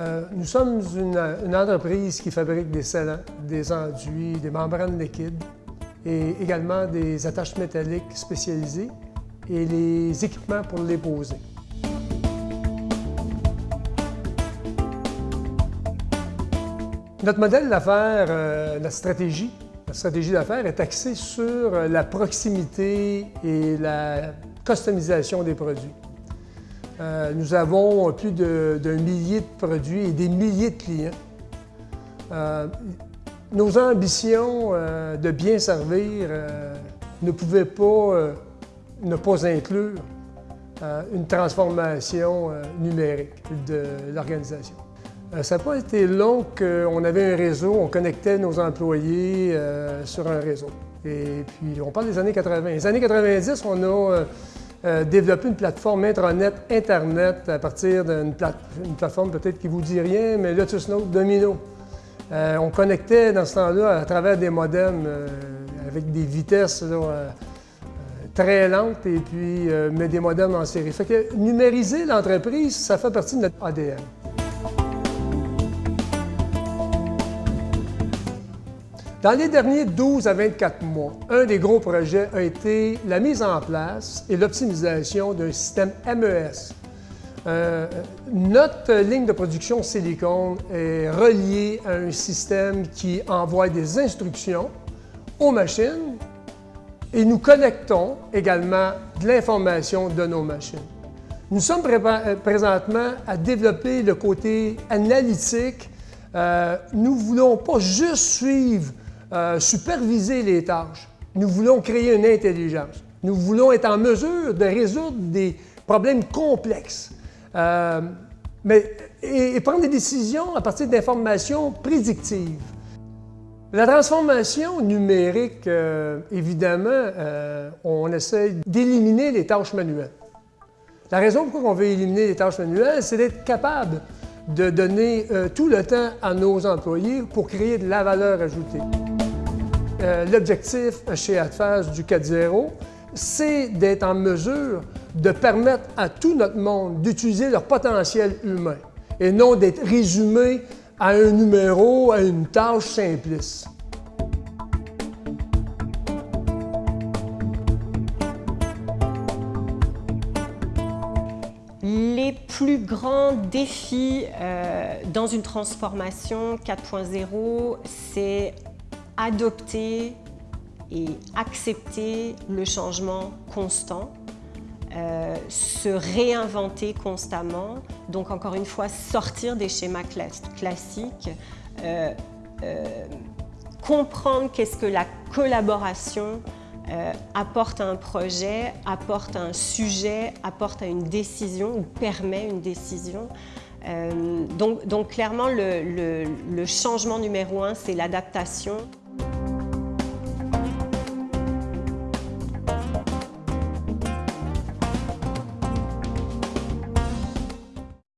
Euh, nous sommes une, entreprise qui fabrique des scellants, des enduits, des membranes liquides et également des attaches métalliques spécialisées et les équipements pour les poser. Notre modèle d'affaires, euh, la stratégie, la stratégie d'affaires est axée sur la proximité et la customisation des produits. Euh, nous avons plus d'un millier de produits et des milliers de clients. Euh, nos ambitions euh, de bien servir ne pouvaient pas ne pas inclure une transformation numérique de l'organisation. Ça n'a pas été long qu'on avait un réseau, on connectait nos employés sur un réseau. Et puis, on parle des années 80. Les années 90, on a euh, développer une plateforme intranet Internet à partir d'une plateforme peut-être qui ne vous dit rien, mais Lotus Note Domino. Euh, on connectait dans ce temps-là à travers des modems euh, avec des vitesses très lentes et puis mais des modems en série. Fait que numériser l'entreprise, ça fait partie de notre ADN. Dans les derniers 12 à 24 mois, un des gros projets a été la mise en place et l'optimisation d'un système MES. Euh, notre ligne de production silicone est reliée à un système qui envoie des instructions aux machines et nous connectons également de l'information de nos machines. Nous sommes euh, présentement à développer le côté analytique. Euh, nous ne voulons pas juste suivre euh, superviser les tâches. Nous voulons créer une intelligence. Nous voulons être en mesure de résoudre des problèmes complexes. Euh, mais, et, prendre des décisions à partir d'informations prédictives. La transformation numérique, euh, évidemment, on essaie d'éliminer les tâches manuelles. La raison pourquoi on veut éliminer les tâches manuelles, c'est d'être capable de donner tout le temps à nos employés pour créer de la valeur ajoutée. Euh, l'objectif chez AdFast du 4.0, c'est d'être en mesure de permettre à tout notre monde d'utiliser leur potentiel humain et non d'être résumé à un numéro, à une tâche simpliste. Les plus grands défis euh, dans une transformation 4.0, c'est adopter et accepter le changement constant, euh, se réinventer constamment, donc encore une fois sortir des schémas classiques, euh, euh, comprendre qu'est-ce que la collaboration apporte à un projet, apporte à un sujet, apporte à une décision ou permet une décision. donc, donc, clairement, le changement numéro un, c'est l'adaptation.